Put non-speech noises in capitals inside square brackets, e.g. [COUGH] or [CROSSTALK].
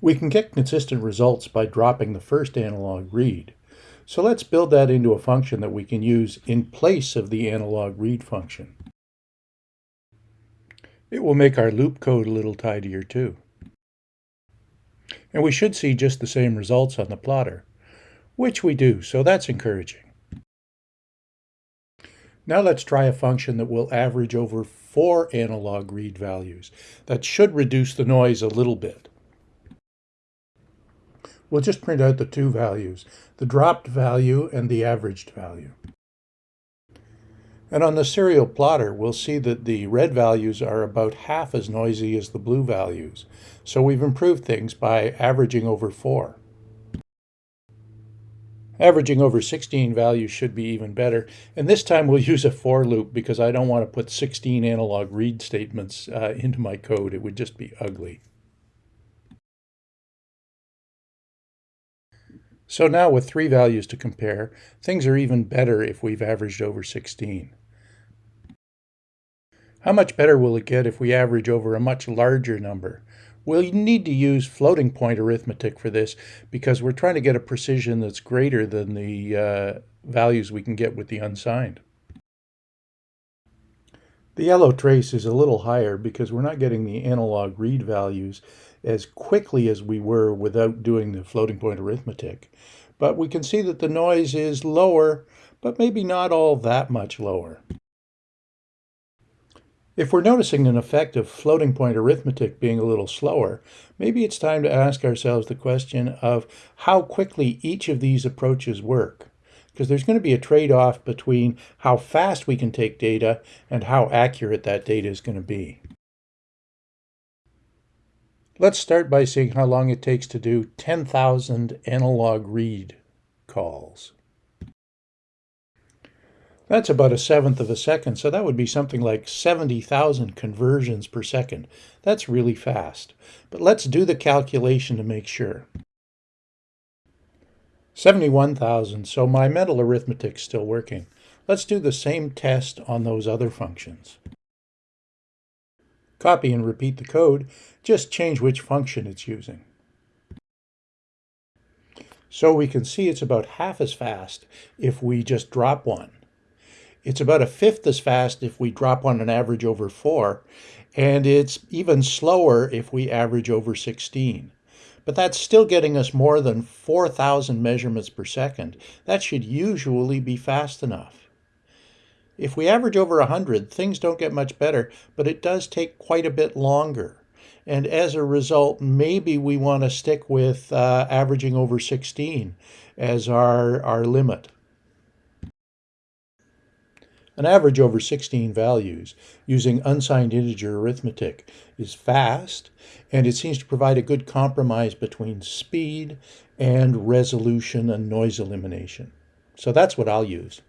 We can get consistent results by dropping the first analog read. So let's build that into a function that we can use in place of the analog read function. It will make our loop code a little tidier too. And we should see just the same results on the plotter, which we do, so that's encouraging. Now let's try a function that will average over four analog read values. That should reduce the noise a little bit. We'll just print out the two values, the dropped value and the averaged value. And on the serial plotter, we'll see that the red values are about half as noisy as the blue values. So we've improved things by averaging over 4. Averaging over 16 values should be even better. And this time we'll [LAUGHS] use a for loop because I don't want to put 16 analog read statements uh, into my code. It would just be ugly. So now with three values to compare, things are even better if we've averaged over 16. How much better will it get if we average over a much larger number? We'll need to use floating point arithmetic for this because we're trying to get a precision that's greater than the uh, values we can get with the unsigned. The yellow trace is a little higher because we're not getting the analog read values as quickly as we were without doing the floating point arithmetic. But we can see that the noise is lower, but maybe not all that much lower. If we're noticing an effect of floating point arithmetic being a little slower, maybe it's time to ask ourselves the question of how quickly each of these approaches work. Because there's going to be a trade-off between how fast we can take data and how accurate that data is going to be. Let's start by seeing how long it takes to do 10,000 analog read calls. That's about a seventh of a second, so that would be something like 70,000 conversions per second. That's really fast. But let's do the calculation to make sure. 71,000, so my mental arithmetic's still working. Let's do the same test on those other functions. Copy and repeat the code, just change which function it's using. So we can see it's about half as fast if we just drop one. It's about a fifth as fast if we drop on an average over 4, and it's even slower if we average over 16. But that's still getting us more than 4,000 measurements per second. That should usually be fast enough. If we average over 100, things don't get much better, but it does take quite a bit longer. And as a result, maybe we want to stick with uh, averaging over 16 as our, our limit. An average over 16 values using unsigned integer arithmetic is fast, and it seems to provide a good compromise between speed and resolution and noise elimination. So that's what I'll use.